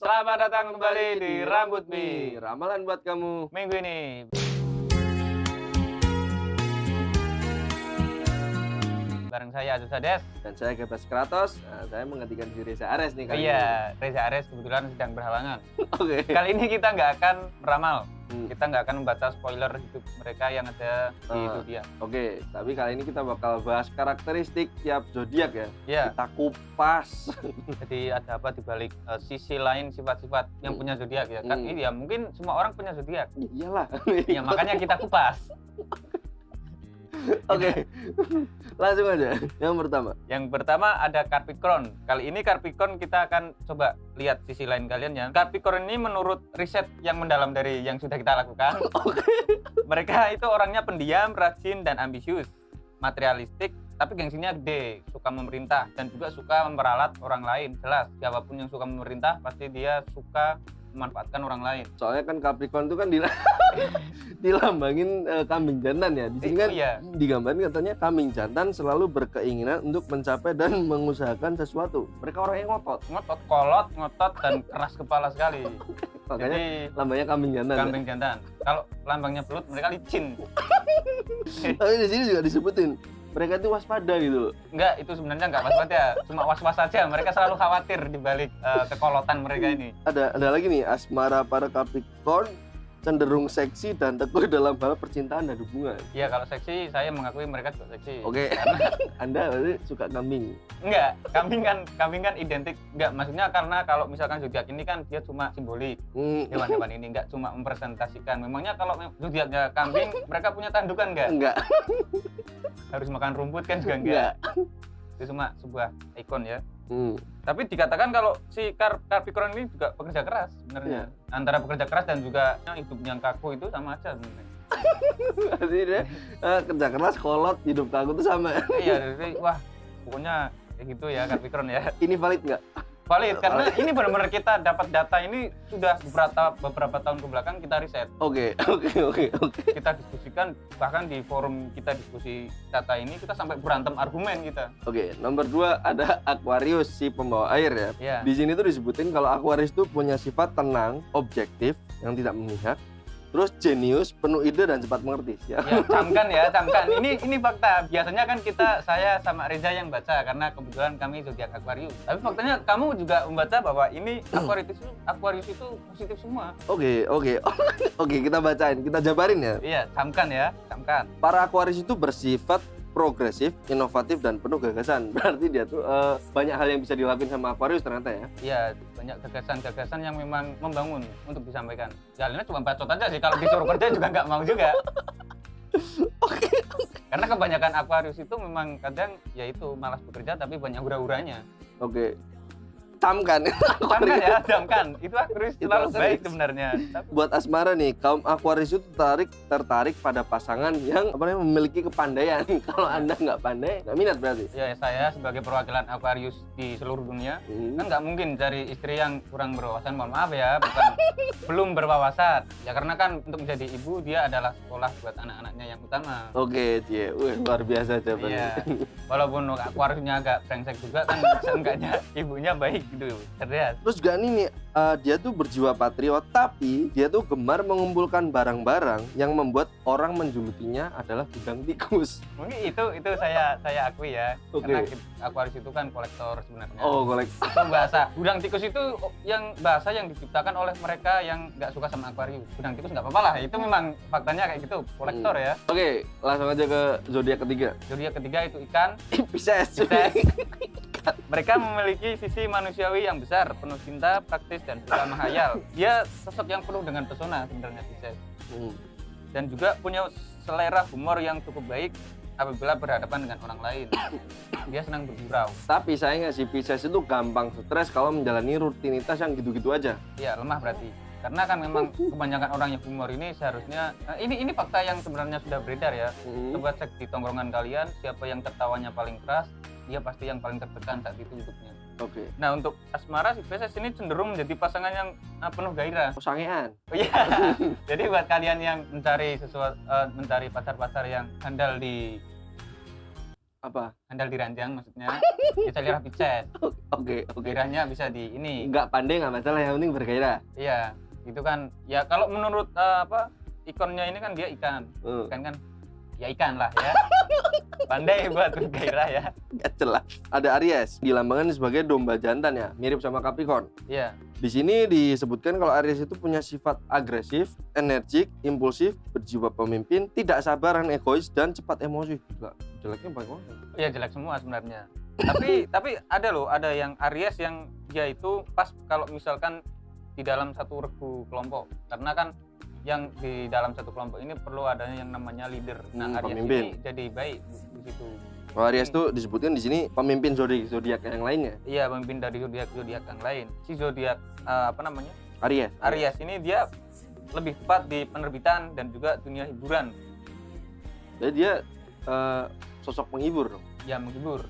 Selamat datang kembali di Rambut Mi. Ramalan buat kamu. Minggu ini. Bareng saya Aziz Hades. Dan saya Gebas Kratos. Nah, saya menggantikan si Reza Ares nih kali iya, Reza Ares kebetulan sedang berhalangan. ini. Oke. Kali ini kita nggak akan meramal. Hmm, Kita nggak akan membaca spoiler hidup mereka yang ada di Ah. itu dia. Oke, tapi kali ini kita bakal bahas karakteristik tiap zodiak ya. Ya, Kita kupas. jadi ada apa di balik eh, sisi lain sifat-sifat yang Hmm. punya zodiak ya. Kan Hmm. ini ya mungkin semua orang punya zodiak. Ya, iyalah. Ya makanya kita kupas. Oke. Langsung aja. Yang pertama. Yang pertama ada Capricorn. Kali ini Capricorn kita akan coba lihat sisi lain kalian ya. Capricorn ini menurut riset yang mendalam dari yang sudah kita lakukan. Mereka itu orangnya pendiam, rajin dan ambisius, materialistik, tapi gengsinya gede, suka memerintah dan juga suka memperalat orang lain. Jelas, siapa pun yang suka memerintah pasti dia suka memanfaatkan orang lain. Soalnya kan Capricorn itu kan dila- dilambangin eh, kambing jantan ya. Di sini kan iya. digambarin katanya kambing jantan selalu berkeinginan untuk mencapai dan mengusahakan sesuatu. Mereka orang yang ngotot. Ngotot, kolot, ngotot dan keras kepala sekali. Makanya Jadi lambangnya kambing jantan. ya. kambing jantan. Kalau lambangnya belut mereka licin. Tapi di sini juga disebutin mereka itu waspada gitu. Enggak, itu sebenarnya enggak was-was ya. Cuma was-was saja. Mereka selalu khawatir di balik eh, kekolotan mereka ini. Ada ada lagi nih asmara para Capricorn cenderung seksi dan teguh dalam hal percintaan dan hubungan. Iya, kalau seksi saya mengakui mereka juga seksi. Oke, Anda berarti suka kambing. Enggak, kambing kan kambing kan identik. Enggak, maksudnya karena kalau misalkan zodiak ini kan dia cuma simbolik. Hmm, Hewan-hewan ini enggak cuma mempresentasikan. Memangnya kalau zodiaknya kambing, mereka punya tandukan enggak? enggak, Harus makan rumput kan juga enggak. enggak. Itu cuma sebuah ikon ya. Hmm. Tapi dikatakan kalau si Car- Capricorn ini juga pekerja keras sebenarnya. Antara pekerja keras dan juga yang hidup yang kaku itu sama aja sebenarnya. Berarti dia eh, kerja keras, kolot, hidup kaku itu sama. iya, jadi wah pokoknya kayak gitu ya Capricorn ya. Ini valid nggak? Valid karena ini benar-benar kita dapat data ini sudah beberapa beberapa tahun ke belakang kita riset. Oke, oke, oke, oke. Kita diskusikan bahkan di forum kita diskusi data ini kita sampai berantem argumen kita. Oke, nomor dua ada Aquarius si pembawa air ya. Ya. Di sini tuh disebutin kalau Aquarius itu punya sifat tenang, objektif, yang tidak memihak, terus jenius, penuh ide dan cepat mengerti. Ya. Ya, camkan ya, camkan. Ini ini fakta. Biasanya kan kita saya sama Reza yang baca karena kebetulan kami zodiak Aquarius. Tapi faktanya kamu juga membaca bahwa ini Aquarius itu Aquarius itu positif semua. Oke, oke, oke. Kita bacain, kita jabarin ya. Iya, camkan ya, camkan. Para Aquarius itu bersifat progresif, inovatif dan penuh gagasan. Berarti dia tuh eh, banyak hal yang bisa dilakuin sama Aquarius ternyata ya. Iya, banyak gagasan-gagasan yang memang membangun untuk disampaikan. Jalannya cuma bacot aja sih. Kalau disuruh kerja juga nggak mau juga. Oke. Karena kebanyakan Aquarius itu memang kadang ya itu malas bekerja tapi banyak hura-huranya. Oke. Camkan. Camkan ya, camkan. Itu Aquarius Aquarius. baik sebenarnya. Tapi Buat asmara nih, kaum Aquarius itu tertarik tertarik pada pasangan yang apa namanya memiliki kepandaian. Kalau Anda nggak pandai, nggak minat berarti. ya saya sebagai perwakilan Aquarius di seluruh dunia Hmm. kan nggak mungkin cari istri yang kurang berwawasan mohon maaf ya bukan belum berwawasan ya karena kan untuk menjadi ibu dia adalah sekolah buat anak-anaknya yang utama Oke, Cie. Wih, luar biasa jawabannya. Iya, walaupun Aquariusnya agak brengsek juga kan seenggaknya ibunya baik gitu, cerdas. Terus juga ini nih, eh, dia tuh berjiwa patriot, tapi dia tuh gemar mengumpulkan barang-barang yang membuat orang menjulukinya adalah gudang tikus. Mungkin itu itu saya saya akui ya, Oke. karena Aquarius itu kan kolektor sebenarnya. Oh, kolek. Itu bahasa gudang tikus itu yang bahasa yang diciptakan oleh mereka yang nggak suka sama Aquarius. Gudang tikus nggak apa-apa lah, itu memang faktanya kayak gitu, kolektor ya. Oke, langsung aja ke zodiak ketiga. Zodiak ketiga itu ikan. Pisces. Pisces. Mereka memiliki sisi manusiawi yang besar, penuh cinta, praktis, dan suka menghayal. Dia sosok yang penuh dengan pesona sebenarnya Pisces. Hmm. dan juga punya selera humor yang cukup baik apabila berhadapan dengan orang lain. Dia senang bergurau. Tapi sayangnya si Pisces itu gampang stres kalau menjalani rutinitas yang gitu-gitu aja. Ya, lemah berarti. Karena kan memang kebanyakan orang yang humor ini seharusnya nah, ini ini fakta yang sebenarnya sudah beredar ya. Hmm. Coba cek di tongkrongan kalian siapa yang tertawanya paling keras, dia pasti yang paling tertekan saat itu hidupnya. Oke. Nah, untuk asmara si Pisces ini cenderung menjadi pasangan yang ah, penuh gairah. Oh, sangean. Oh iya. Jadi buat kalian yang mencari sesuatu mencari pacar-pacar yang handal di Apa? handal diranjang maksudnya bisa lihat Pisces Oke, oke. gairahnya bisa di ini Nggak pandai nggak masalah, yang penting bergairah. iya itu kan ya kalau menurut eh, apa ikonnya ini kan dia ikan Hmm. ikan kan ya ikan lah ya pandai buat gairah ya Nggak jelas. Ada Aries, dilambangkan sebagai domba jantan ya, mirip sama Capricorn. iya Di sini disebutkan kalau Aries itu punya sifat agresif, energik, impulsif, berjiwa pemimpin, tidak sabar dan egois dan cepat emosi. Gila, jeleknya banyak banget. ya jelek semua sebenarnya tapi tapi ada loh ada yang Aries yang dia itu pas kalau misalkan di dalam satu regu kelompok karena kan yang di dalam satu kelompok ini perlu adanya yang namanya leader nah Hmm, Aries pemimpin. ini jadi baik di situ Kalau Aries itu disebutkan di sini pemimpin zodiak zodiak yang lainnya. iya pemimpin dari zodiak zodiak yang lain si zodiak eh, apa namanya Aries. Aries ini dia lebih tepat di penerbitan dan juga dunia hiburan Jadi dia eh, sosok penghibur dong. ya menghibur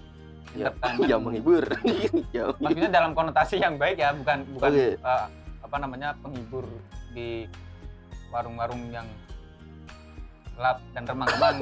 Ya, Entertainment. ya menghibur. ya. maksudnya dalam konotasi yang baik ya bukan bukan Oke. eh, apa namanya penghibur di warung-warung yang gelap dan remang-remang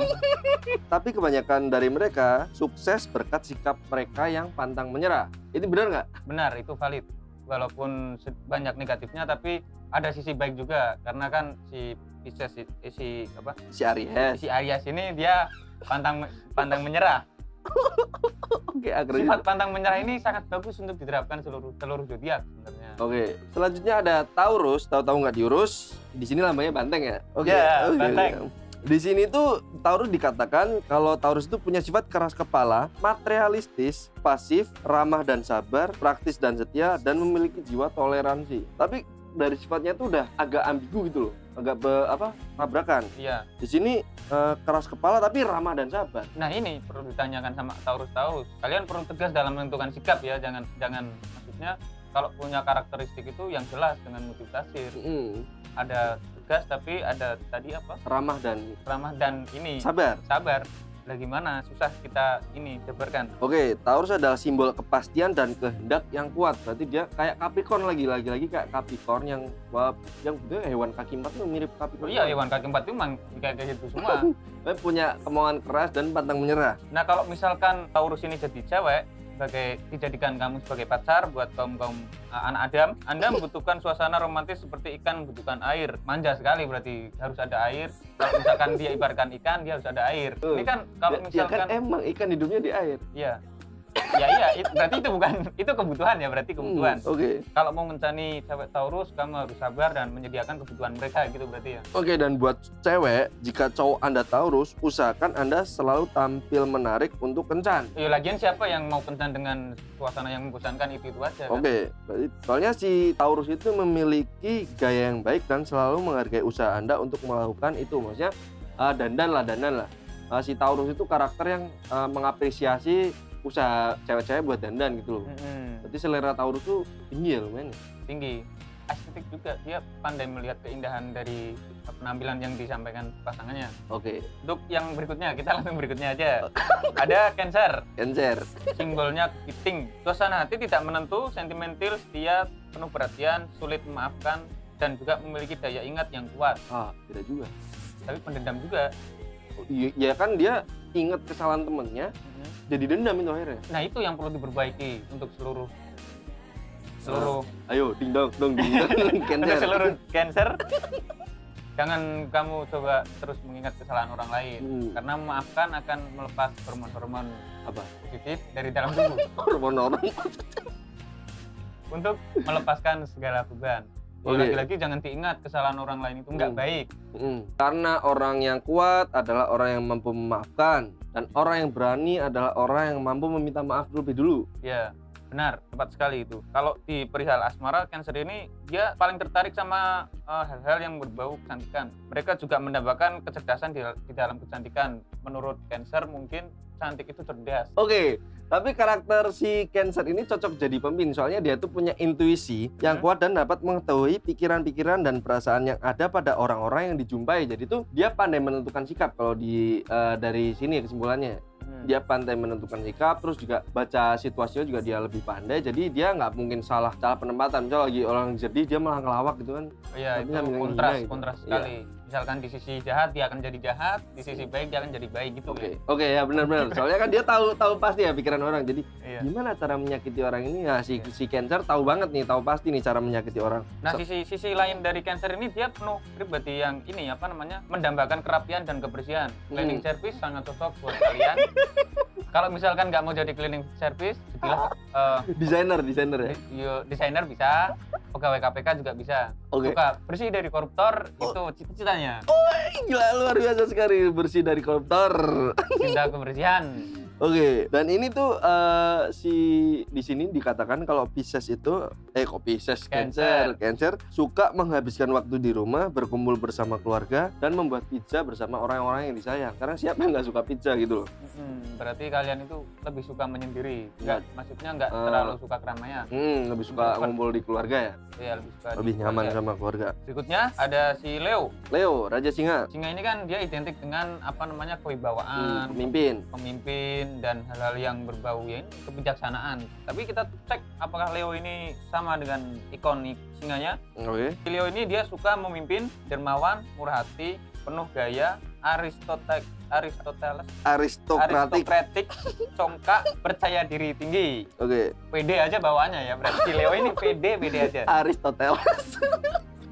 Tapi kebanyakan dari mereka sukses berkat sikap mereka yang pantang menyerah. Ini benar nggak? benar itu valid walaupun banyak negatifnya tapi ada sisi baik juga karena kan si Pisces si, si apa Si Aries. si Aries ini dia pantang pantang menyerah Oke, agresif. sifat pantang menyerah ini sangat bagus untuk diterapkan seluruh seluruh zodiak sebenarnya Oke, selanjutnya ada Taurus. Tahu-tahu nggak diurus? Di sini lambangnya banteng ya? Oke. Ya, oke, banteng. Di sini tuh Taurus dikatakan kalau Taurus itu punya sifat keras kepala, materialistis, pasif, ramah dan sabar, praktis dan setia, dan memiliki jiwa toleransi. Tapi dari sifatnya tuh udah agak ambigu gitu loh, agak be, apa tabrakan. iya Di sini eh, keras kepala tapi ramah dan sabar. Nah ini perlu ditanyakan sama Taurus Taurus. Kalian perlu tegas dalam menentukan sikap ya. Jangan jangan maksudnya kalau punya karakteristik itu yang jelas dengan motivasi. Mm, Ada tegas tapi ada tadi apa? ramah dan Ramah dan ini sabar. sabar. Lah gimana? Susah kita ini jabarkan. Oke, Taurus adalah simbol kepastian dan kehendak yang kuat. Berarti dia kayak Capricorn lagi, lagi-lagi kayak Capricorn yang yang hewan kaki empat tuh mirip Oh Capricorn. iya hewan kaki empat itu memang kayak kayak gitu semua. Punya kemauan keras dan pantang menyerah. Nah kalau misalkan Taurus ini jadi cewek sebagai dijadikan kamu sebagai pacar buat kaum kaum anak Adam, Anda membutuhkan suasana romantis seperti ikan membutuhkan air. Manja sekali berarti harus ada air. Kalau misalkan dia ibaratkan ikan, dia harus ada air. Ini kan kalau Ya- ya kan misalkan emang ikan hidupnya di air. iya. Iya, berarti itu bukan itu kebutuhan ya, berarti kebutuhan. Hmm, Oke. Kalau mau mencari cewek Taurus, kamu harus sabar dan menyediakan kebutuhan mereka gitu berarti ya. Oke, dan buat cewek, jika cowok Anda Taurus, usahakan Anda selalu tampil menarik untuk kencan. Ya lagian siapa yang mau kencan dengan suasana yang membosankan itu itu aja kan? Oke, berarti soalnya si Taurus itu memiliki gaya yang baik dan selalu menghargai usaha Anda untuk melakukan itu. Maksudnya eh, dandan lah, dandan lah. Eh, si Taurus itu karakter yang eh, mengapresiasi usaha cewek-cewek buat dandan gitu loh. Mm-mm. Berarti selera Taurus tuh tinggi ya lumayan. ya. tinggi estetik juga dia pandai melihat keindahan dari penampilan yang disampaikan pasangannya Oke, untuk yang berikutnya kita langsung berikutnya aja ada Cancer Cancer. simbolnya kepiting suasana hati tidak menentu sentimental setia penuh perhatian sulit memaafkan dan juga memiliki daya ingat yang kuat Ah, tidak juga. tapi pendendam juga Ya kan dia inget kesalahan temennya, Mhm. jadi dendam itu akhirnya. nah itu yang perlu diperbaiki untuk seluruh seluruh Ayo, ding dong, dong, ding dong, untuk Cancer. seluruh Cancer jangan kamu coba terus mengingat kesalahan orang lain Hmm, karena memaafkan akan melepas hormon-hormon apa? positif dari dalam tubuh Hormon orang. untuk melepaskan segala beban. Lagi-lagi jangan diingat kesalahan orang lain itu nggak Hmm. baik. Mm. Karena orang yang kuat adalah orang yang mampu memaafkan dan orang yang berani adalah orang yang mampu meminta maaf terlebih dulu. Ya, benar, tepat sekali itu. Kalau di perihal asmara, Cancer ini dia paling tertarik sama eh, hal-hal yang berbau kecantikan. Mereka juga mendapatkan kecerdasan di, di dalam kecantikan. Menurut Cancer mungkin cantik itu cerdas. Oke, tapi karakter si Cancer ini cocok jadi pemimpin soalnya dia tuh punya intuisi yang Hmm. kuat dan dapat mengetahui pikiran-pikiran dan perasaan yang ada pada orang-orang yang dijumpai. Jadi tuh dia pandai menentukan sikap kalau di eh, dari sini kesimpulannya. Hmm. Dia pandai menentukan sikap, terus juga baca situasinya juga dia lebih pandai. Jadi dia nggak mungkin salah salah penempatan. Misal lagi orang sedih dia malah ngelawak gitu kan. Iya, itu kontras, gitu. kontras Iya. Misalkan di sisi jahat dia akan jadi jahat di sisi baik dia akan jadi baik gitu Oke, ya oke ya benar-benar. Soalnya kan dia tahu tahu pasti ya pikiran orang. Jadi iya. gimana cara menyakiti orang ini? Nah, si Iya. si Cancer tahu banget nih, tahu pasti nih cara menyakiti orang. Nah, So- sisi sisi lain dari Cancer ini dia penuh pribadi yang ini apa namanya? mendambakan kerapian dan kebersihan. Cleaning Hmm. service sangat cocok buat kalian. Kalau misalkan nggak mau jadi cleaning service, jadilah eh, desainer, desainer ya. yo- desainer bisa, pegawai KPK juga bisa. Oke. Suka bersih dari koruptor Oh. itu cita-citanya. Gila luar biasa sekali bersih dari koruptor. Cinta kebersihan. Oke, dan ini tuh eh, si di sini dikatakan kalau Pisces itu eh kok Pisces Cancer, Cancer suka menghabiskan waktu di rumah, berkumpul bersama keluarga dan membuat pizza bersama orang-orang yang disayang. Karena siapa yang nggak suka pizza gitu loh. Hmm, berarti kalian itu lebih suka menyendiri. Enggak, maksudnya nggak Eh. terlalu suka keramaian. Hmm, lebih suka Lebih ngumpul di keluarga ya, Iya, lebih suka di lebih nyaman keluarga. sama keluarga. Berikutnya ada si Leo. Leo, Raja Singa, Singa ini kan dia identik dengan apa namanya kewibawaan, hmm, pemimpin. pemimpin dan hal-hal yang berbau ya ini kebijaksanaan. Tapi kita cek apakah Leo ini sama dengan ikonik singanya. Oke. Si Leo ini dia suka memimpin, dermawan, murah hati, penuh gaya, aristotek Aristoteles, Aristokratik. aristokratik, congkak, percaya diri tinggi. Oke. PD aja bawaannya ya, berarti Leo ini PD, PD aja. Aristoteles.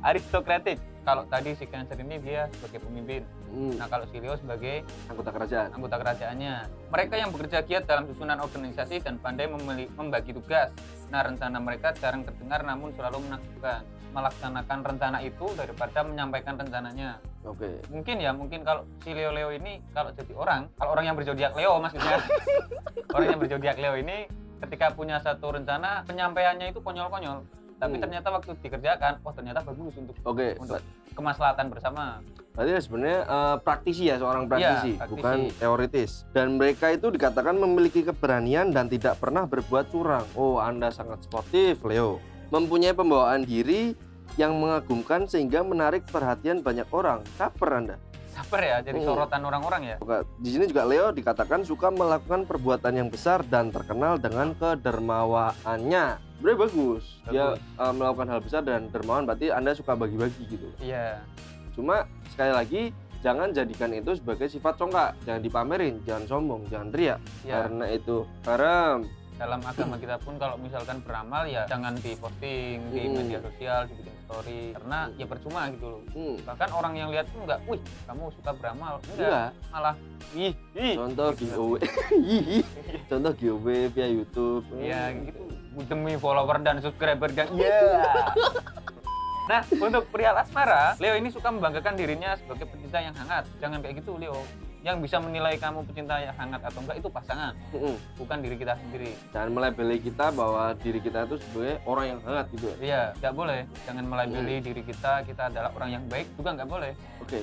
Aristokratik. Kalau tadi si Cancer ini dia sebagai pemimpin. Hmm, Nah, kalau si Leo sebagai anggota kerajaan. anggota kerajaannya. Mereka yang bekerja giat dalam susunan organisasi dan pandai membagi tugas. Nah, rencana mereka jarang terdengar namun selalu menakjubkan. Melaksanakan rencana itu daripada menyampaikan rencananya. Oke. Mungkin ya, mungkin kalau si Leo-Leo ini kalau jadi orang, kalau orang yang berzodiak Leo maksudnya. orang yang berzodiak Leo ini ketika punya satu rencana, penyampaiannya itu konyol-konyol. Tapi Hmm. ternyata waktu dikerjakan, oh ternyata bagus untuk Oke. untuk kemaslahatan bersama. Berarti sebenarnya eh, praktisi ya seorang praktisi, Iya, praktisi. bukan teoritis. Dan mereka itu dikatakan memiliki keberanian dan tidak pernah berbuat curang. Oh, Anda sangat sportif, Leo. Mempunyai pembawaan diri yang mengagumkan sehingga menarik perhatian banyak orang. Caper Anda. Sabar ya, jadi Hmm. sorotan orang-orang ya. Di sini juga Leo dikatakan suka melakukan perbuatan yang besar dan terkenal dengan kedermawaannya. Sebenarnya bagus. Dia Bagus. eh, melakukan hal besar dan dermawan berarti Anda suka bagi-bagi gitu. Iya. Cuma sekali lagi jangan jadikan itu sebagai sifat congkak, jangan dipamerin, jangan sombong, jangan riak Ya, karena itu haram. Dalam agama kita pun kalau misalkan beramal ya jangan diposting di Hmm. media sosial, dibikin story karena ya percuma gitu loh. Hmm. Bahkan orang yang lihat tuh enggak, "Wih, kamu suka beramal." Enggak, Enggak. malah ih, ih. Contoh giveaway. Ih, Contoh giveaway via YouTube. Ya gitu demi follower dan subscriber dan iya. Nah, untuk pria asmara, Leo ini suka membanggakan dirinya sebagai pecinta yang hangat. Jangan kayak gitu, Leo. Yang bisa menilai kamu pecinta yang hangat atau enggak itu pasangan, Mm-mm. bukan diri kita sendiri. Jangan melabeli kita bahwa diri kita itu sebagai orang yang hangat gitu. ya. Iya, nggak boleh. Jangan melabeli diri kita, kita adalah orang yang baik juga nggak boleh. Oke.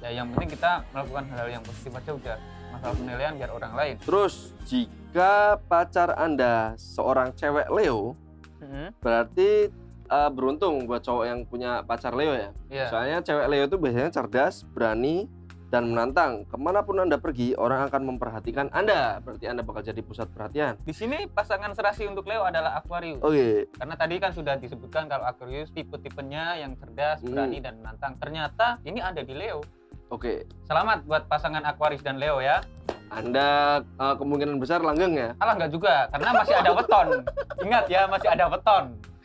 Ya, yang penting kita melakukan hal-hal yang positif aja udah. Masalah penilaian biar orang lain. Terus jika pacar Anda seorang cewek Leo, Mhm. berarti eh, beruntung buat cowok yang punya pacar Leo ya. Iya. Soalnya cewek Leo itu biasanya cerdas, berani, dan menantang. Ke mana pun Anda pergi, orang akan memperhatikan Anda. Berarti Anda bakal jadi pusat perhatian. Di sini pasangan serasi untuk Leo adalah Aquarius. Oke, Karena tadi kan sudah disebutkan kalau Aquarius tipe-tipenya yang cerdas, Hmm. berani dan menantang. Ternyata ini ada di Leo. oke. Selamat buat pasangan Aquarius dan Leo ya. Anda eh, kemungkinan besar langgeng ya. Alah nggak juga, karena masih ada weton. Ingat ya, masih ada weton.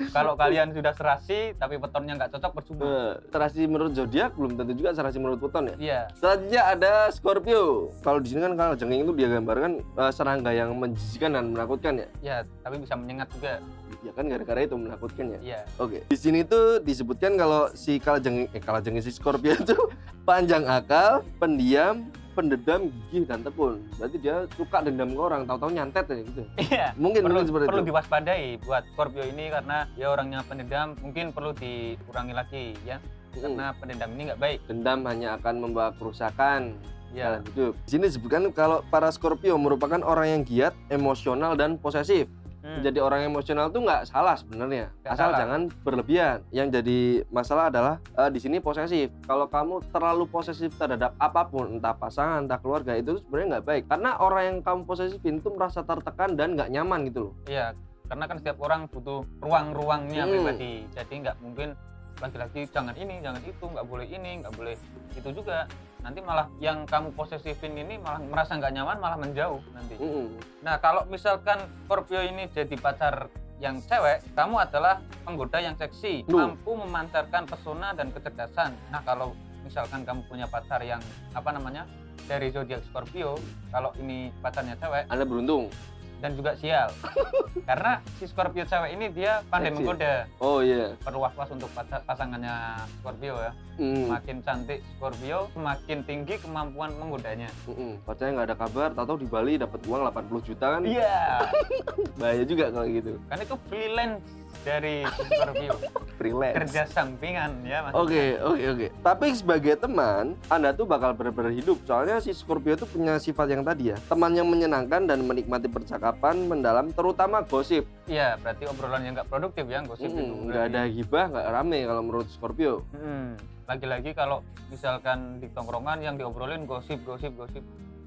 Kalau kalian sudah serasi tapi wetonnya nggak cocok percuma. Eh, serasi menurut zodiak belum tentu juga serasi menurut Pluton ya. Iya. Selanjutnya ada Scorpio. Kalau di sini kan kalau jengking itu dia gambarkan eh, serangga yang menjijikan dan menakutkan ya. Ya, tapi bisa menyengat juga. Ya kan gara-gara itu menakutkan ya. Iya. Oke. Di sini tuh disebutkan kalau si kalajengking eh kalajengking si Scorpio itu panjang akal, pendiam, pendendam, gigih dan tekun. Berarti dia suka dendam ke orang, tahu-tahu nyantet ya gitu. Iya. Mungkin perlu mungkin seperti perlu itu. diwaspadai buat Scorpio ini karena dia orangnya pendendam mungkin perlu dikurangi lagi ya Mm. karena pendendam ini nggak baik Dendam hanya akan membawa kerusakan ya dalam hidup. Di sini disebutkan kalau para Scorpio merupakan orang yang giat, emosional dan posesif. Hmm. Jadi orang emosional tuh nggak salah sebenarnya, asal salah. jangan berlebihan. Yang jadi masalah adalah eh, di sini posesif. Kalau kamu terlalu posesif terhadap apa pun, entah pasangan, entah keluarga, itu sebenarnya nggak baik. Karena orang yang kamu posesifin itu merasa tertekan dan nggak nyaman gitu loh. Iya, karena kan setiap orang butuh ruang-ruangnya Hmm. pribadi jadi nggak mungkin laki-laki jangan ini jangan itu nggak boleh ini nggak boleh itu juga nanti malah yang kamu posesifin ini malah merasa nggak nyaman malah menjauh nanti Mm-mm. nah kalau misalkan Scorpio ini jadi pacar yang cewek kamu adalah penggoda yang seksi Duh. mampu memancarkan pesona dan kecerdasan nah kalau misalkan kamu punya pacar yang apa namanya dari zodiak Scorpio kalau ini pacarnya cewek anda beruntung dan juga sial. Karena si Scorpio cewek ini dia pandai Seksi. menggoda oh iya. Perlu was-was untuk pasangannya Scorpio ya. Mm. semakin cantik Scorpio semakin tinggi kemampuan menggodanya. Mm-mm. pacarnya nggak ada kabar tahu di Bali dapat uang 80 juta kan? Iya. Bahaya juga kalau gitu. Kan itu freelance dari Scorpio freelance kerja sampingan ya mas Oke, oke, oke. Tapi sebagai teman, Anda tuh bakal benar-benar hidup. Soalnya si Scorpio itu punya sifat yang tadi ya. Teman yang menyenangkan dan menikmati percakapan mendalam, terutama gosip. iya berarti obrolan yang nggak produktif ya gosip itu Mm, Nggak ada gibah, nggak rame kalau menurut Scorpio. Hmm, lagi-lagi kalau misalkan di tongkrongan yang diobrolin gosip gosip gosip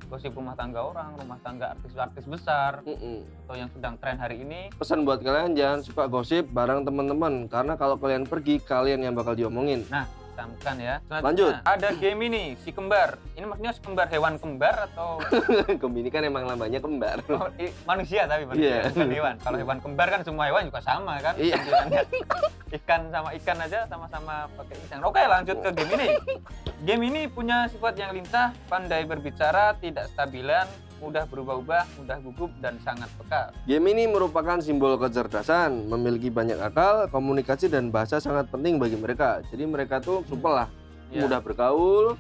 gosip rumah tangga orang rumah tangga artis-artis besar Mm-mm. atau yang sedang tren hari ini Pesan buat kalian jangan suka gosip bareng teman-teman karena kalau kalian pergi kalian yang bakal diomongin. Camkan ya Selanjutnya, Lanjut. ada game ini si kembar ini maksudnya si kembar hewan kembar atau Gemini kan emang namanya kembar. oh, i- manusia tapi manusia Iya. bukan hewan kalau hewan kembar kan semua hewan juga sama kan Iya. ikan sama ikan aja sama-sama pakai ikan oke lanjut ke game ini game ini punya sifat yang lincah pandai berbicara tidak stabilan mudah berubah-ubah mudah gugup dan sangat peka Game ini merupakan simbol kecerdasan, memiliki banyak akal, komunikasi dan bahasa sangat penting bagi mereka. Jadi mereka tuh supel lah, Ya. mudah bergaul,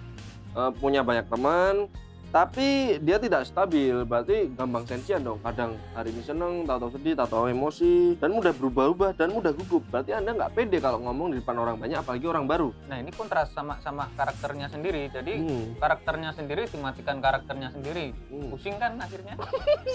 eh, punya banyak teman, tapi dia tidak stabil. Berarti gampang sensian dong. Kadang hari ini seneng, tahu-tahu sedih, tahu-tahu emosi, dan mudah berubah-ubah dan mudah gugup. Berarti anda nggak pede kalau ngomong di depan orang banyak, apalagi orang baru. nah ini kontras sama sama karakternya sendiri jadi Hmm, karakternya sendiri dimatikan karakternya sendiri hmm. pusing kan akhirnya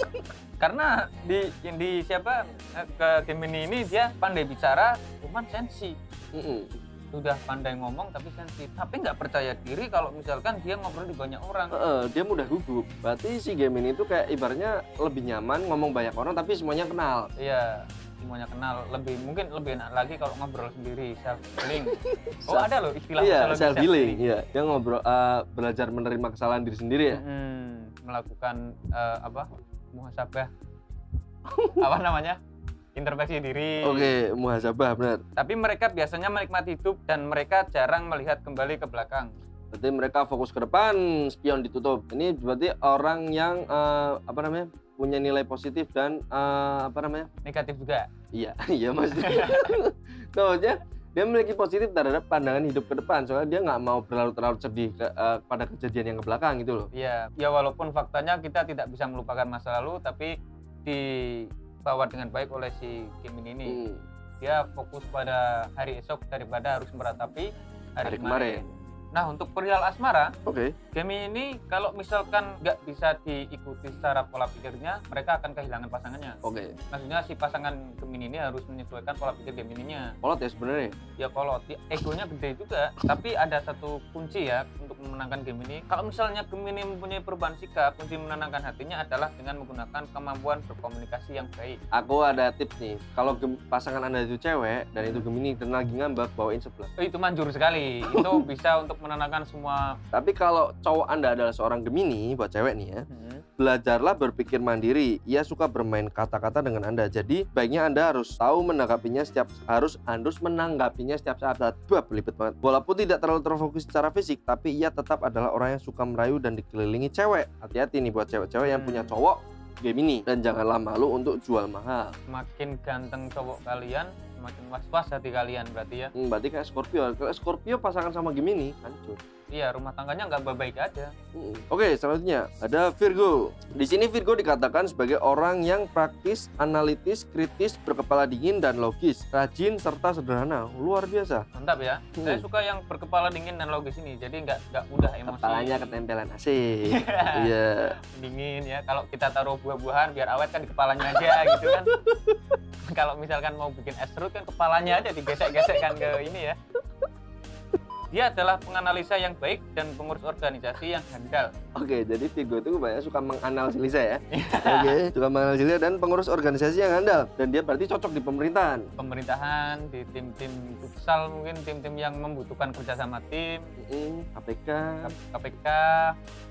karena di di siapa eh, ke Gemini ini dia pandai bicara cuman sensi Mm-mm. Sudah pandai ngomong tapi sensi tapi nggak percaya diri kalau misalkan dia ngobrol di banyak orang Heeh, dia mudah gugup. Berarti si Gemini itu kayak ibaratnya lebih nyaman ngomong banyak orang tapi semuanya kenal. iya semuanya kenal lebih mungkin lebih enak lagi kalau ngobrol sendiri self healing oh Self- ada loh istilah Iya, self healing. Iya, dia ngobrol eh, belajar menerima kesalahan diri sendiri ya. Mm, melakukan eh, apa muhasabah apa namanya introspeksi diri Oke, muhasabah benar. tapi mereka biasanya menikmati hidup dan mereka jarang melihat kembali ke belakang Berarti mereka fokus ke depan, spion ditutup. Ini berarti orang yang eh, apa namanya? punya nilai positif dan eh, apa namanya? negatif juga Iya, iya maksudnya. Maksudnya dia memiliki positif terhadap pandangan hidup ke depan soalnya dia nggak mau berlarut-larut sedih ke, eh, pada kejadian yang ke belakang gitu loh. ya ya walaupun faktanya kita tidak bisa melupakan masa lalu tapi dibawa dengan baik oleh si Gemini ini Hmm. dia fokus pada hari esok daripada harus meratapi hari, Hari kemarin. kemarin. Nah untuk perihal asmara, Oke. Gemini ini kalau misalkan nggak bisa diikuti secara pola pikirnya, mereka akan kehilangan pasangannya. Oke. Maksudnya si pasangan Gemini ini harus menyesuaikan pola pikir Gemininya. Kolot ya sebenarnya. Ya kalau di- egonya gede juga, tapi ada satu kunci ya untuk memenangkan Gemini. Kalau misalnya Gemini mempunyai perubahan sikap, kunci menenangkan hatinya adalah dengan menggunakan kemampuan berkomunikasi yang baik. Aku ada tips nih. Kalau pasangan anda itu cewek dan itu Gemini dan lagi ngambek bawain sebelah. Oh, itu manjur sekali. Itu bisa untuk menenangkan semua. Tapi kalau cowok anda adalah seorang Gemini buat cewek nih ya, Hmm. belajarlah berpikir mandiri. Ia suka bermain kata-kata dengan anda. Jadi baiknya anda harus tahu menanggapinya setiap harus harus menanggapinya setiap saat. Bah, belibet banget. Walaupun tidak terlalu terfokus secara fisik, tapi ia tetap adalah orang yang suka merayu dan dikelilingi cewek. Hati-hati nih buat cewek-cewek yang Hmm. punya cowok Gemini dan janganlah malu untuk jual mahal. Semakin ganteng cowok kalian, semakin was-was hati kalian berarti ya. Hmm, berarti kayak Scorpio. Kalau Scorpio pasangan sama Gemini, hancur. Iya, rumah tangganya nggak baik aja. Oke, selanjutnya ada Virgo. Di sini Virgo dikatakan sebagai orang yang praktis, analitis, kritis, berkepala dingin dan logis, rajin serta sederhana. Luar biasa. Mantap ya. Hmm. Saya suka yang berkepala dingin dan logis ini. Jadi nggak nggak mudah emosi. Kepalanya ketempelan AC. Iya. dingin ya. Kalau kita taruh buah-buahan biar awet kan di kepalanya aja gitu kan. Kalau misalkan mau bikin es serut kan kepalanya aja digesek-gesek kan ke ini ya. Dia adalah penganalisa yang baik dan pengurus organisasi yang handal. Oke, jadi Virgo itu banyak suka menganalisa ya. Oke, suka menganalisa dan pengurus organisasi yang handal dan dia berarti cocok di pemerintahan. Pemerintahan, di tim-tim futsal mungkin tim-tim yang membutuhkan kerjasama tim, Mm, KPK. KPK,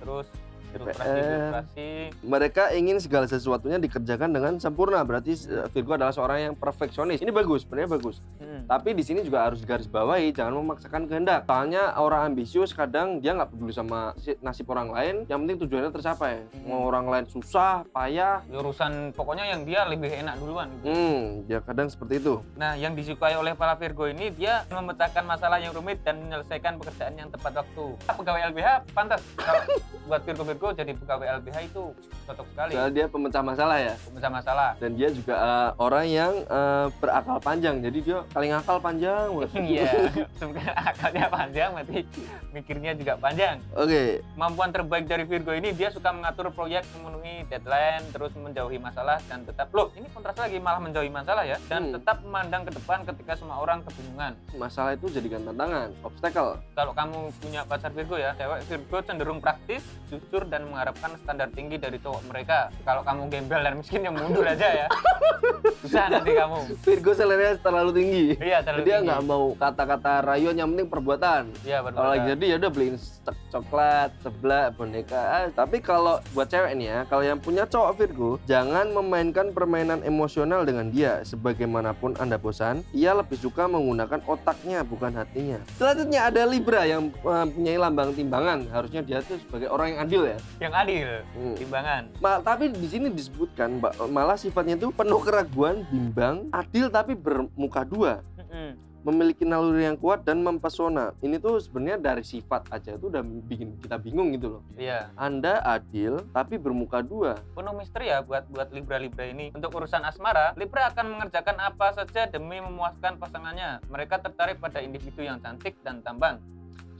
terus DPR. birokrasi. Mereka ingin segala sesuatunya dikerjakan dengan sempurna. Berarti eh, Virgo adalah seorang yang perfeksionis. Ini bagus, sebenarnya bagus. Hmm. Tapi di sini juga harus garis bawahi, jangan memaksakan kehendak. Soalnya orang ambisius kadang dia nggak peduli sama si- nasib orang lain, yang penting tujuannya tercapai. Hmm. Mau orang lain susah, payah, Urusan pokoknya yang dia lebih enak duluan. gitu. hmm, ya kadang seperti itu. Nah, yang disukai oleh para Virgo ini dia memecahkan masalah yang rumit dan menyelesaikan pekerjaan yang tepat waktu. Pegawai LBH pantas kalau buat Virgo-Virgo jadi pegawai LBH itu cocok sekali. Soalnya dia pemecah masalah ya. Pemecah masalah. Dan dia juga eh, orang yang eh, berakal panjang. Jadi dia paling akal panjang. Iya, sebenarnya akalnya panjang, berarti mikirnya juga panjang. Oke, Kemampuan terbaik dari Virgo ini dia suka mengatur proyek, memenuhi deadline, terus menjauhi masalah dan tetap loh ini kontras lagi malah menjauhi masalah ya dan Hmm. tetap memandang ke depan ketika semua orang kebingungan. masalah itu jadikan tantangan, obstacle. Kalau kamu punya pacar Virgo ya, cewek Virgo cenderung praktis, jujur dan mengharapkan standar tinggi dari cowok mereka. Kalau kamu gembel dan miskin yang mundur aja ya. Susah nanti kamu. Virgo seleranya terlalu tinggi. Iya, terlalu dia nggak mau kata-kata rayuan yang penting perbuatan. Iya, Kalau benar. lagi jadi ya udah beliin coklat, sebelah, boneka. Ah, tapi kalau buat cewek nih ya, kalau yang punya cowok Virgo, jangan memainkan permainan emosional dengan dia. Sebagaimanapun Anda bosan, ia lebih suka menggunakan otaknya bukan hatinya. Selanjutnya ada Libra yang eh, punya lambang timbangan. Harusnya dia tuh sebagai orang yang adil ya. Yang adil, Hmm. timbangan. Ma- tapi di sini disebutkan malah sifatnya itu penuh keraguan, bimbang, adil tapi bermuka dua Mm-mm. memiliki naluri yang kuat dan mempesona. Ini tuh sebenarnya dari sifat aja tuh udah bikin kita bingung gitu loh. Iya. Anda adil tapi bermuka dua. penuh misteri ya buat buat Libra Libra ini. Untuk urusan asmara, Libra akan mengerjakan apa saja demi memuaskan pasangannya. Mereka tertarik pada individu yang cantik dan tampan.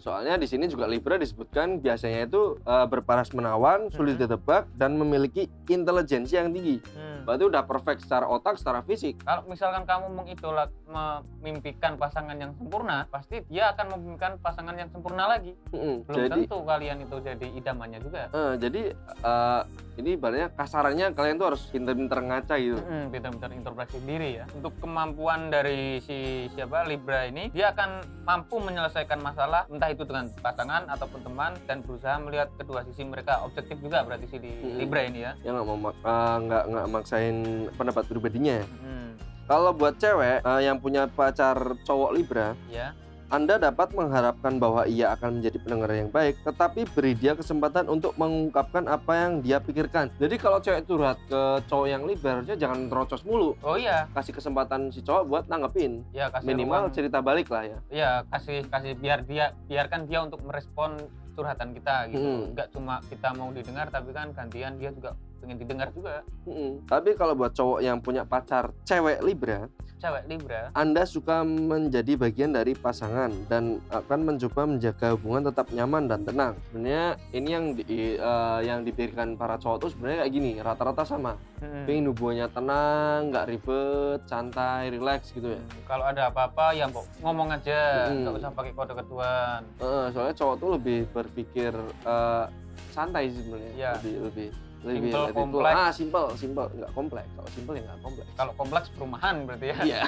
Soalnya di sini juga Libra disebutkan biasanya itu eh, berparas menawan, sulit Mhm. ditebak dan memiliki intelijensi yang tinggi. Hmm. Berarti udah perfect secara otak, secara fisik. Kalau misalkan kamu mengidolak memimpikan pasangan yang sempurna, pasti dia akan memimpikan pasangan yang sempurna lagi. Mm-mm. Belum Jadi tentu kalian itu jadi idamannya juga. eh, jadi eh, ini ibaratnya kasarannya kalian tuh harus pinter-pinter ngaca gitu. Hmm, pintar-pintar interpretasi diri ya. Untuk kemampuan dari si siapa Libra ini, dia akan mampu menyelesaikan masalah entah itu dengan pasangan ataupun teman dan berusaha melihat kedua sisi mereka. Objektif juga berarti si di Hmm. Libra ini ya. Ya nggak mau eh, nggak nggak maksain pendapat pribadinya. Hmm, Kalau buat cewek eh, yang punya pacar cowok Libra, ya. Anda dapat mengharapkan bahwa ia akan menjadi pendengar yang baik, tetapi beri dia kesempatan untuk mengungkapkan apa yang dia pikirkan. Jadi kalau cewek curhat ke cowok yang Libra, harusnya jangan terocos mulu. Oh iya, Kasih kesempatan si cowok buat nanggepin. ya kasih Minimal ruang. cerita balik lah ya. ya kasih kasih biar dia biarkan dia untuk merespon curhatan kita gitu. Hmm. Enggak cuma kita mau didengar tapi kan gantian dia juga pengen didengar juga. Mm-mm. Tapi kalau buat cowok yang punya pacar cewek Libra, Cewek Libra. Anda suka menjadi bagian dari pasangan dan akan mencoba menjaga hubungan tetap nyaman dan tenang. Sebenarnya ini yang di, eh, yang dipikirkan para cowok tuh sebenarnya kayak gini, rata-rata sama. Hmm. Pengen hubungannya tenang, nggak ribet, santai, relax gitu ya. Hmm, Kalau ada apa-apa ya ngomong aja, Hmm. nggak usah pakai kode ketuan. Eh, soalnya cowok tuh lebih berpikir eh, santai sih sebenarnya. Iya. Lebih lebih lebih Simple, kompleks. Ah, simple, simple, nggak kompleks. Kalau simple ya nggak kompleks. Kalau kompleks perumahan berarti ya. Iya.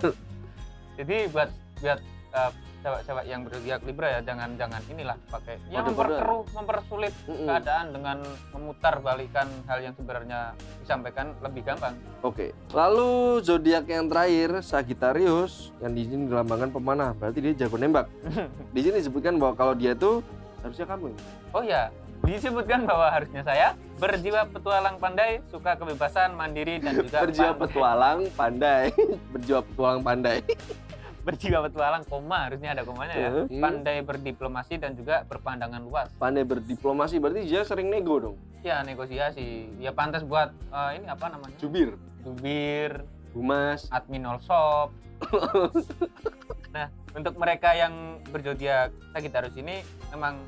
Jadi buat buat uh, cewek-cewek yang berzodiak Libra ya jangan jangan inilah pakai ya memperkeruh, mempersulit Mm-mm. keadaan dengan memutar balikan hal yang sebenarnya disampaikan lebih gampang. Oke, lalu zodiak yang terakhir Sagittarius yang di sini dilambangkan pemanah, berarti dia jago nembak. Di sini disebutkan bahwa kalau dia tuh harusnya kamu. Oh ya, disebutkan bahwa harusnya saya berjiwa petualang pandai, suka kebebasan, mandiri dan juga Berjiwa pan- petualang pandai, berjiwa petualang pandai. berjiwa petualang koma harusnya ada komanya ya. Hmm. Pandai berdiplomasi dan juga berpandangan luas. Pandai berdiplomasi berarti dia sering nego dong. Ya negosiasi. Ya pantas buat eh, ini apa namanya? Jubir, Jubir, humas. admin all shop. nah, untuk mereka yang berzodiak Sagittarius ini memang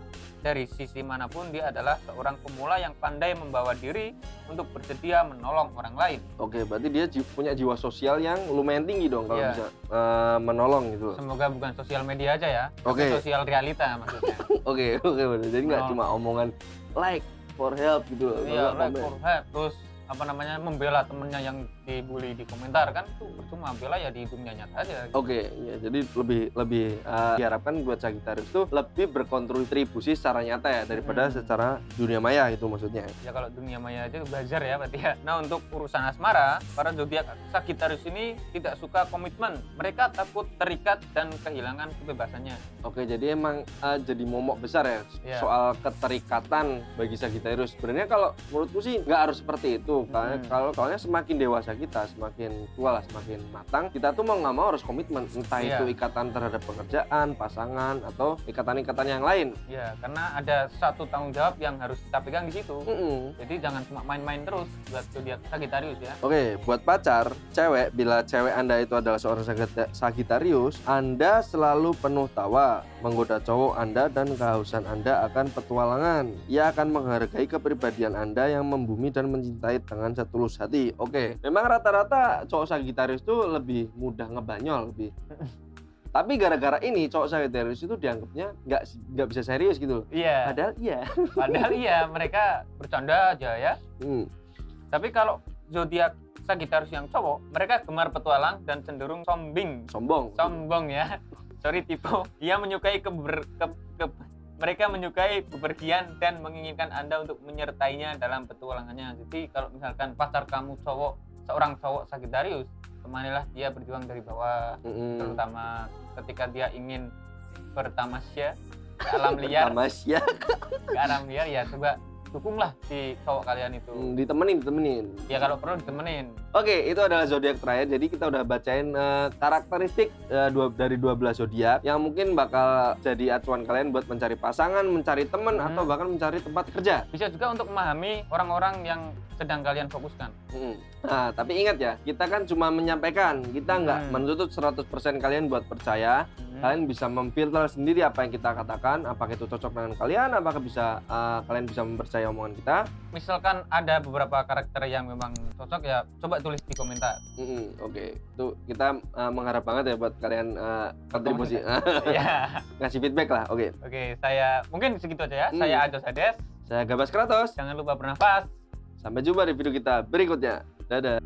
dari sisi mana pun dia adalah seorang pemula yang pandai membawa diri untuk bersedia menolong orang lain. Oke, berarti dia punya jiwa sosial yang lumayan tinggi dong kalau Iya. bisa eh, menolong gitu. Semoga bukan sosial media aja ya, tapi Oke. sosial realita maksudnya. Oke, oke bener. Jadi nggak cuma omongan like for help gitu loh. Iya, like for help. terus apa namanya membela temennya yang dibully di komentar kan itu percuma bela ya di dunia nyata aja. gitu. Oke, ya jadi lebih lebih eh, diharapkan buat Sagittarius itu lebih berkontribusi secara nyata ya daripada Hmm. secara dunia maya itu maksudnya. Ya kalau dunia maya aja belajar ya berarti ya. Nah untuk urusan asmara, para zodiak Sagittarius ini tidak suka komitmen. Mereka takut terikat dan kehilangan kebebasannya. Oke, jadi emang eh, jadi momok besar ya Iya. soal keterikatan bagi Sagittarius. Sebenarnya kalau menurutku sih nggak harus seperti itu. Karena Hmm. kalau kalau semakin dewasa kita, semakin tua lah, semakin matang, kita tuh mau nggak mau harus komitmen. Entah Iya. itu ikatan terhadap pekerjaan, pasangan, atau ikatan-ikatan yang lain. Ya karena ada satu tanggung jawab yang harus kita pegang di situ. Mm-mm. Jadi jangan cuma main-main terus buat zodiak Sagittarius ya. Oke, buat pacar, cewek, bila cewek Anda itu adalah seorang Sagita- Sagittarius, Anda selalu penuh tawa, menggoda cowok Anda dan kehausan Anda akan petualangan. Ia akan menghargai kepribadian Anda yang membumi dan mencintai dengan setulus hati. Oke, memang rata-rata cowok Sagittarius itu lebih mudah ngebanyol, lebih. Tapi gara-gara ini cowok Sagittarius itu dianggapnya nggak nggak bisa serius gitu. Iya. Padahal iya. Padahal iya mereka bercanda aja ya. Hmm. Tapi kalau zodiak Sagittarius yang cowok, mereka gemar petualang dan cenderung sombing. Sombong. Sombong ya. Sorry tipu. Ia menyukai keber, ke- ke- mereka menyukai bepergian dan menginginkan Anda untuk menyertainya dalam petualangannya. Jadi kalau misalkan pacar kamu cowok, seorang cowok Sagittarius, temanilah dia berjuang dari bawah, Mm-mm. terutama ketika dia ingin bertamasya ke alam liar, Tamasya. ke alam liar ya coba dukunglah si cowok kalian itu. Hmm, ditemenin, ditemenin. Ya kalau perlu ditemenin. Oke, itu adalah zodiak terakhir. Jadi kita udah bacain eh, karakteristik eh, dua, dari 12 zodiak yang mungkin bakal jadi acuan kalian buat mencari pasangan, mencari teman Hmm. atau bahkan mencari tempat kerja. Bisa juga untuk memahami orang-orang yang sedang kalian fokuskan. Mm. Nah, tapi ingat ya, kita kan cuma menyampaikan, kita nggak Hmm. menuntut 100% kalian buat percaya. Hmm. Kalian bisa memfilter sendiri apa yang kita katakan, apakah itu cocok dengan kalian, apakah bisa eh, kalian bisa mempercayai omongan kita. Misalkan ada beberapa karakter yang memang cocok ya coba tulis di komentar. Mm-mm, Oke, itu kita eh, mengharap banget ya buat kalian eh, kontribusi, ya. ngasih feedback lah. Oke, Oke, saya mungkin segitu aja ya. Hmm. Saya Ajos Ades. saya Gabas Kratos. Jangan lupa bernafas. Sampai jumpa di video kita berikutnya. Dadah.